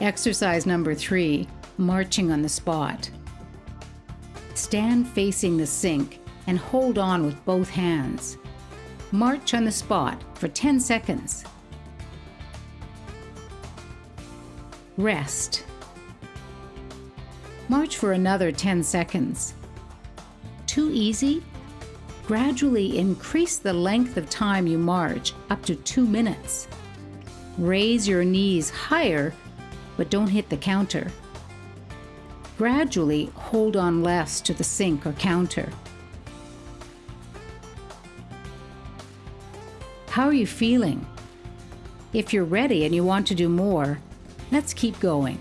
Exercise number three marching on the spot. Stand facing the sink and hold on with both hands. March on the spot for 10 seconds. Rest. March for another 10 seconds. Too easy? Gradually increase the length of time you march up to two minutes. Raise your knees higher, but don't hit the counter. Gradually hold on less to the sink or counter. How are you feeling? If you're ready and you want to do more, let's keep going.